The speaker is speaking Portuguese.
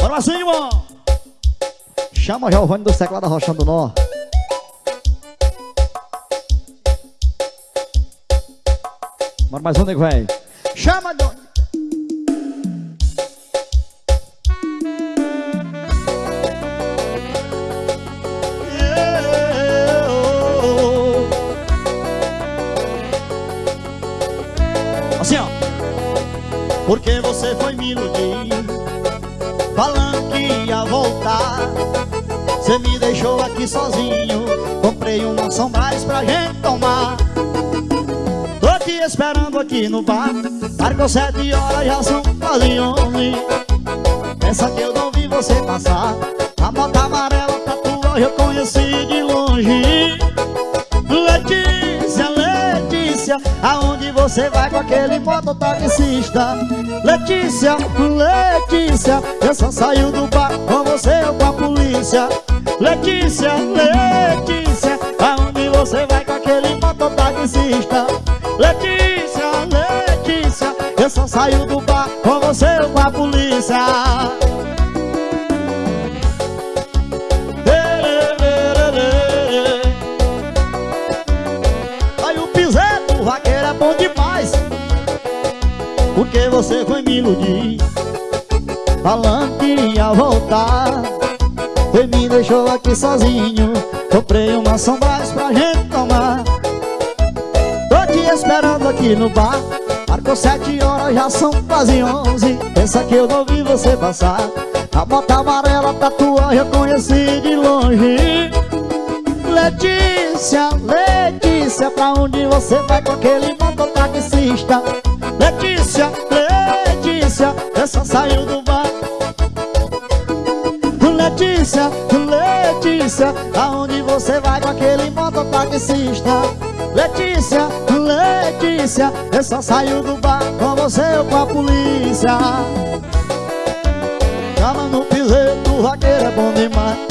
Bora assim, irmão. Chama Giovanni do Seclado Rochando Nó. Bora mais um, nego, velho. Chama, Doni. Assim, ó. Porque você foi me iludir Falando que ia voltar. Você me deixou aqui sozinho Comprei uma Sombrais pra gente tomar. Tô te esperando aqui no bar Marcou sete horas, já são quase onze. Pensa que eu não vi você passar A moto amarela tatua eu conheci de longe. Letícia, Letícia Aonde você vai com aquele mototaxista? Letícia, Letícia Eu só saio do bar com você ou com a polícia. Letícia, Letícia Aonde você vai com aquele mototaxista? Letícia, Letícia Eu só saio do bar com você ou com a polícia? Aí o piseto, o vaqueiro é bom demais. Porque você foi me iludir Falando que ia voltar. Você me deixou aqui sozinho. Comprei uma sombras pra gente tomar. Tô te esperando aqui no bar. Marcou sete horas, já são quase onze. Pensa que eu não vi você passar. A bota amarela tatua eu conheci de longe. Letícia, Letícia, pra onde você vai com aquele mototaxista? Letícia, Letícia, eu só saio do Letícia, Letícia, aonde você vai com aquele mototaxista? Letícia, Letícia, eu só saio do bar com você ou com a polícia Chama no piseiro, o vaqueiro é bom demais